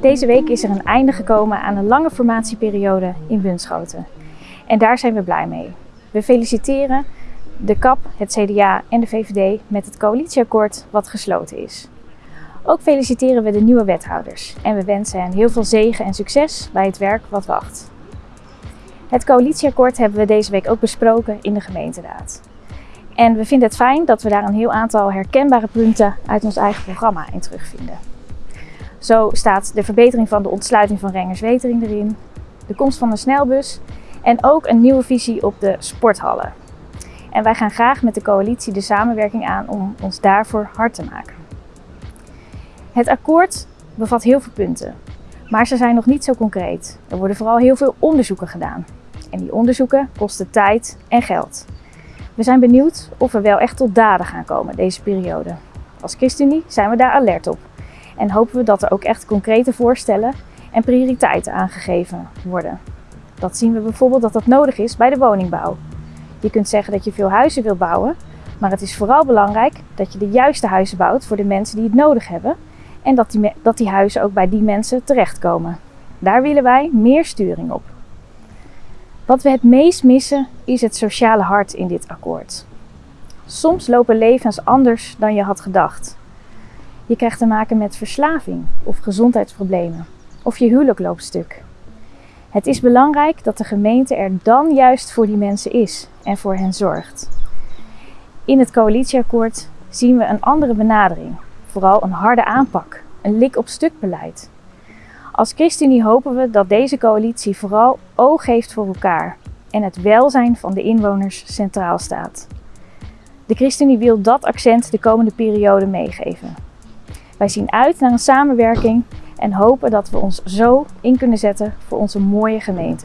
Deze week is er een einde gekomen aan een lange formatieperiode in Bunschoten. En daar zijn we blij mee. We feliciteren de KAP, het CDA en de VVD met het coalitieakkoord wat gesloten is. Ook feliciteren we de nieuwe wethouders en we wensen hen heel veel zegen en succes bij het werk wat wacht. Het coalitieakkoord hebben we deze week ook besproken in de gemeenteraad. En we vinden het fijn dat we daar een heel aantal herkenbare punten uit ons eigen programma in terugvinden. Zo staat de verbetering van de ontsluiting van Rengers-Wetering erin, de komst van een snelbus en ook een nieuwe visie op de sporthallen. En wij gaan graag met de coalitie de samenwerking aan om ons daarvoor hard te maken. Het akkoord bevat heel veel punten, maar ze zijn nog niet zo concreet. Er worden vooral heel veel onderzoeken gedaan. En die onderzoeken kosten tijd en geld. We zijn benieuwd of we wel echt tot daden gaan komen deze periode. Als ChristenUnie zijn we daar alert op en hopen we dat er ook echt concrete voorstellen en prioriteiten aangegeven worden. Dat zien we bijvoorbeeld dat dat nodig is bij de woningbouw. Je kunt zeggen dat je veel huizen wilt bouwen, maar het is vooral belangrijk dat je de juiste huizen bouwt voor de mensen die het nodig hebben en dat die, dat die huizen ook bij die mensen terechtkomen. Daar willen wij meer sturing op. Wat we het meest missen is het sociale hart in dit akkoord. Soms lopen levens anders dan je had gedacht. Je krijgt te maken met verslaving of gezondheidsproblemen. Of je huwelijk loopt stuk. Het is belangrijk dat de gemeente er dan juist voor die mensen is en voor hen zorgt. In het coalitieakkoord zien we een andere benadering. Vooral een harde aanpak, een lik op stuk beleid. Als ChristenUnie hopen we dat deze coalitie vooral oog heeft voor elkaar en het welzijn van de inwoners centraal staat. De ChristenUnie wil dat accent de komende periode meegeven. Wij zien uit naar een samenwerking en hopen dat we ons zo in kunnen zetten voor onze mooie gemeente.